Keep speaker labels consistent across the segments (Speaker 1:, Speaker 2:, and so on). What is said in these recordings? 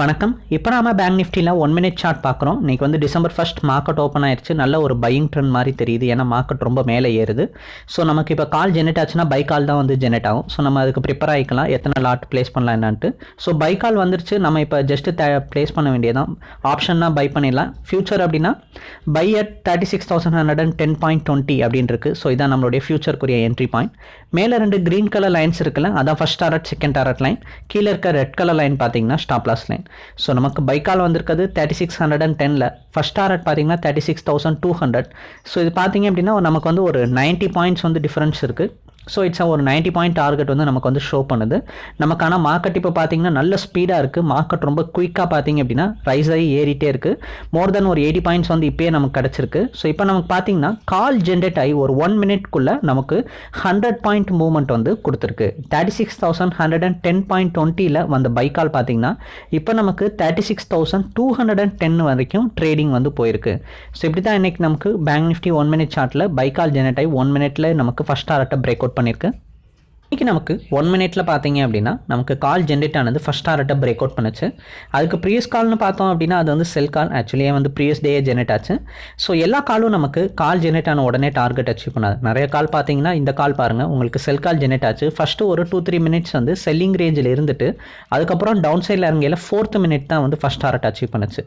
Speaker 1: வணக்கம். இப்போ நாம பேங்க் நிஃப்டியில் ஒன் மினிட் சார்ட் பார்க்குறோம் இன்றைக்கி வந்து டிசம்பர் ஃபர்ஸ்ட் மார்க்கெட் ஓப்பன் ஆயிருச்சு. நல்ல ஒரு பையிங் ட்ரெண்ட் மாதிரி தெரியுது. ஏன்னா மார்க்கெட் ரொம்ப மேலே ஏறுது. ஸோ நமக்கு இப்போ கால் ஜெனரேட் ஆச்சுன்னா பை கால் தான் வந்து ஜெனரேட் ஆகும். ஸோ நம்ம அதுக்கு ப்ரிப்பேர் ஆகிக்கலாம். எத்தனை லாட் ப்ளேஸ் பண்ணலாம் என்னான்ட்டு. ஸோ பை கால் வந்துருச்சு. நம்ம இப்போ ஜஸ்ட்டு த ப்ளேஸ் பண்ண வேண்டியதான் ஆப்ஷன்னா பை பண்ணிடலாம். ஃபியூச்சர் அப்படின்னா buy at thirty six thousand hundred and ten point twenty அப்படின்னு இருக்குது ஸோ இதான் நம்மளுடைய ஃபியூச்சருக்குரிய என்ட்ரி பாயிண்ட் மேலே ரெண்டு க்ரீன் கலர் லைன்ஸ் இருக்குல்ல அதான் first target second target line கீழே இருக்க ரெட் கலர் லைன் பார்த்தீங்கன்னா ஸ்டாப் லாஸ் லைன் ஸோ நமக்கு பைக்கால் வந்திருக்கிறது தேர்ட்டி சிக்ஸ் ஹண்ட்ரட் அண்ட் டெனில் ஃபஸ்ட் டாரட் பார்த்தீங்கன்னா thirty six thousand two hundred so இது பார்த்தீங்க அப்படின்னா நமக்கு வந்து ஒரு நைன்ட்டி பாயிண்ட்ஸ் வந்து டிஃப்ரென்ஸ் இருக்குது ஸோ இட்ஸ் ஒரு நைன்ட்டி பாயிண்ட் டார்கெட் வந்து நமக்கு வந்து ஷோ பண்ணுது. நமக்கான மார்க்கெட் இப்போ பார்த்தீங்கன்னா நல்ல ஸ்பீடாக இருக்குது மார்க்கெட் ரொம்ப குயிக்காக பார்த்தீங்க அப்படின்னா ரைஸ் ஆகி ஏறிட்டே இருக்குது மோர் தென் ஒரு எயிட்டி பாயிண்ட்ஸ் வந்து இப்போயே நமக்கு கிடச்சிருக்கு. ஸோ இப்போ நமக்கு பார்த்தீங்கன்னா கால் ஜென்ரேட் ஆகி ஒரு ஒன் மினிட்குள்ளே நமக்கு ஹண்ட்ரட் பாயிண்ட் மூவ்மெண்ட் வந்து கொடுத்துருக்கு. Thirty six thousand hundred and ten point டுவெண்ட்டியில் வந்த பைக்கால் பார்த்தீங்கன்னா இப்போ நமக்கு thirty six thousand two hundred and ten வரைக்கும் ட்ரேடிங் வந்து போயிருக்கு. ஸோ இப்படி தான் இன்றைக்கி நமக்கு பேங்க் நிஃப்டி ஒன் மினிட் சார்ட்டில் பைக்கால் ஜென்ரேட் ஆகி ஒன் மினிட்டில் நமக்கு ஃபஸ்ட் டாரட்டை பிரேக் அவுட் பண்ணியிருக்கேன். இன்றைக்கி நமக்கு ஒன் மினிட்ல பார்த்தீங்க அப்படின்னா நமக்கு கால் ஜென்ரேட் ஆனது ஃபஸ்ட் டாரட்டை பிரேக் அவுட் பண்ணுச்சு. அதுக்கு ப்ரீவியஸ் கால்னு பார்த்தோம் அப்படின்னா அது வந்து செல் கால் ஆக்சுவலியே வந்து ப்ரீவியஸ் டே ஜென்ரேட் ஆச்சு. ஸோ எல்லா காலும் நமக்கு கால் ஜென்ரேட் ஆன உடனே டார்கெட் அச்சீவ் பண்ணாது. நிறைய கால் பார்த்தீங்கன்னா இந்த கால் பாருங்கள் உங்களுக்கு செல் கால் ஜென்ரேட் ஆச்சு. ஃபஸ்ட்டு ஒரு டூ த்ரீ மினிட்ஸ் வந்து செல்லிங் ரேஞ்சில் இருந்துட்டு அதுக்கப்புறம் டவுன் சைடில் இறங்கையில் ஃபோர்த் மினிட் தான் வந்து ஃபஸ்ட் டாரட் அச்சீவ் பண்ணுச்சு.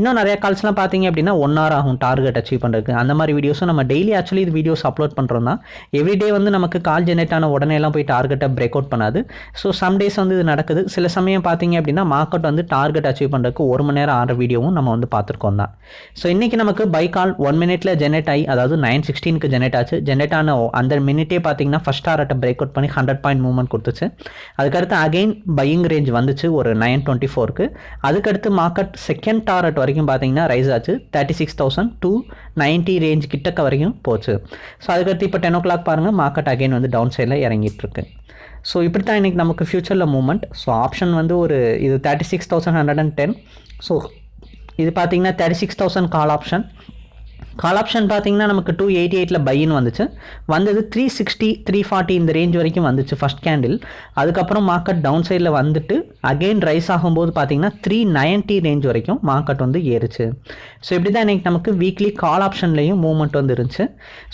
Speaker 1: இன்னும் நிறைய கால்ஸ்லாம் பார்த்தீங்க அப்படின்னா ஒன் ஹவர் ஆகும் டார்கெட் அச்சீவ் பண்ணுறதுக்கு அந்த மாதிரி வீடியோஸும் நம்ம டெய்லி ஆக்சுவலி இது வீடியோஸ் அப்லோட் பண்ணுறோம் தான் எவ்ரிடே வந்து நமக்கு கால் ஜென்ரேட் ஆன உடனே எல்லாம் போய் டார்கெட்டை பிரேக் அவுட் பண்ணாது. ஸோ சம் டேஸ் வந்து இது நடக்குது. சில சமயம் பார்த்தீங்க அப்படின்னா மார்க்கெட் வந்து டார்கெட் அச்சீவ் பண்ணுறதுக்கு ஒரு மணி நேரம் ஆடுற வீடியோவும் நம்ம வந்து பார்த்துருக்கோம் தான். ஸோ இன்றைக்கி நமக்கு பை கால் ஒன் மினிட்ல ஜெனரேட் ஆகி அதாவது நைன் சிக்ஸ்டீனுக்கு ஜெனரேட் ஆச்சு. ஜெனரேட் ஆன அந்த மினிட்டே பார்த்தீங்கன்னா ஃபஸ்ட் டாரட்டை பிரேக் அவுட் பண்ணி ஹண்ட்ரட் பாயிண்ட் மூவ்மெண்ட் கொடுத்துச்சு. அதுக்கடுத்து அகைன் பையிங் ரேஞ்ச் வந்துச்சு ஒரு நைன் டுவெண்ட்டி ஃபோருக்கு அதுக்கடுத்து மார்க்கெட் செகண்ட் டார்கெட் வரைக்கும் பார்த்தீங்கன்னா ரைஸ் ஆச்சு. Thirty six thousand two ninety range கிட்டக்க வரைக்கும் போச்சு. ஸோ அதுக்கடுத்து இப்போ டென் ஓ கிளாக் பாருங்கள் மார்க்கெட் அகைன் வந்து டவுன் சைடில் இறங்கிட்டு இருக்கு. ஸோ இப்படி தான் இன்றைக்கி நமக்கு ஃப்யூச்சரில் மூமெண்ட் ஸோ ஆப்ஷன் வந்து ஒரு இது thirty six thousand hundred and ten so இது பார்த்தீங்கன்னா thirty six thousand call option call option பார்த்தீங்கன்னா நமக்கு டூ எயிட்டி எயிட்டில் பையன் வந்துச்சு. வந்தது த்ரீ சிக்ஸ்டி த்ரீ ஃபார்ட்டி இந்த ரேஞ்ச் வரைக்கும் வந்துச்சு ஃபஸ்ட் கேண்டில் அதுக்கப்புறம் மார்க்கெட் டவுன் சைடில் வந்துட்டு அகெயின் ரைஸ் ஆகும்போது பார்த்தீங்கன்னா த்ரீ நைன்ட்டி ரேஞ்ச் வரைக்கும் மார்க்கெட் வந்து ஏறுச்சு. ஸோ இப்படி தான் இன்றைக்கி நமக்கு வீக்லி கால் ஆப்ஷன்லேயும் மூவ்மெண்ட் வந்து இருந்துச்சு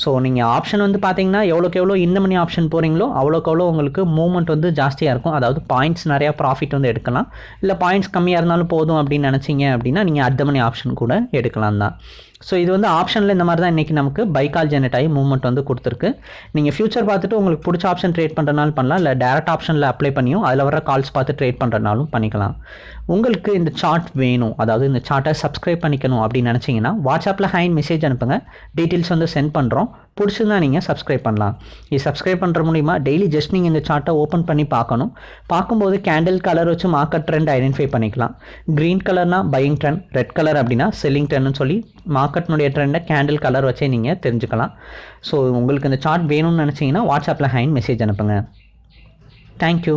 Speaker 1: ஸோ நீங்கள் ஆப்ஷன் வந்து பார்த்தீங்கன்னா எவ்வளோக்கு எவ்வளோ இந்த மணி ஆப்ஷன் போகிறீங்களோ அவ்வளோக்கு அவ்வளோ உங்களுக்கு மூவ்மெண்ட் வந்து ஜாஸ்தியாக இருக்கும். அதாவது பாயிண்ட்ஸ் நிறையா ப்ராஃபிட் வந்து எடுக்கலாம். இல்லை பாயிண்ட்ஸ் கம்மியாக இருந்தாலும் போதும் அப்படின்னு நினச்சிங்க அப்படின்னா நீங்கள் அட் மணி ஆப்ஷன் கூட எடுக்கலாம் தான். ஸோ இது வந்து ஆப்ஷனில் இந்த மாதிரி தான் இன்றைக்கி நமக்கு பைக்கால் ஜெனரேட் ஆகி மூவ்மெண்ட் வந்து கொடுத்துருக்கு. நீங்கள் ஃபியூச்சர் பார்த்துட்டு உங்களுக்கு பிடிச்ச ஆப்ஷன் ட்ரேட் பண்ணுறனாலும் பண்ணலாம். இல்லை டேரக்ட் ஆப்ஷனில் அப்ளை பண்ணியும் அதில் வர கால்ஸ் பார்த்து ட்ரேட் பண்ணுறனாலும் பண்ணிக்கலாம். உங்களுக்கு இந்த சார்ட் வேணும். அதாவது இந்த சார்ட்டை சப்ஸ்கிரைப் பண்ணிக்கணும் அப்படின்னு நினச்சிங்கன்னா வாட்ஸ்அப்பில் ஹைன் மெசேஜ் அனுப்புங்க. டீட்டெயில்ஸ் வந்து சென்ட் பண்ணுறோம் பிடிச்சிருந்தா நீங்கள் சப்ஸ்கிரைப் பண்ணலாம். இது சப்ஸ்கிரைப் பண்ணுற மூலிமா டெய்லி ஜஸ்ட் நீங்கள் இந்த சார்ட்டை ஓப்பன் பண்ணி பார்க்கணும். பார்க்கும்போது கேண்டில் கலர் வச்சு மார்க்கெட் ட்ரெண்ட் ஐடென்டிஃபை பண்ணிக்கலாம். க்ரீன் கலர்னா பையிங் ட்ரெண்ட் ரெட் கலர் அப்படின்னா செல்லிங் ட்ரெண்ட்னு சொல்லி மார்க்கெட்னுடைய ட்ரெண்டை கேண்டில் கலர் வச்சே நீங்கள் தெரிஞ்சுக்கலாம். ஸோ உங்களுக்கு இந்த சார்ட் வேணும்னு நினச்சிங்கன்னா வாட்ஸ்அப்பில் ஹைன் மெசேஜ் அனுப்புங்க. தேங்க்யூ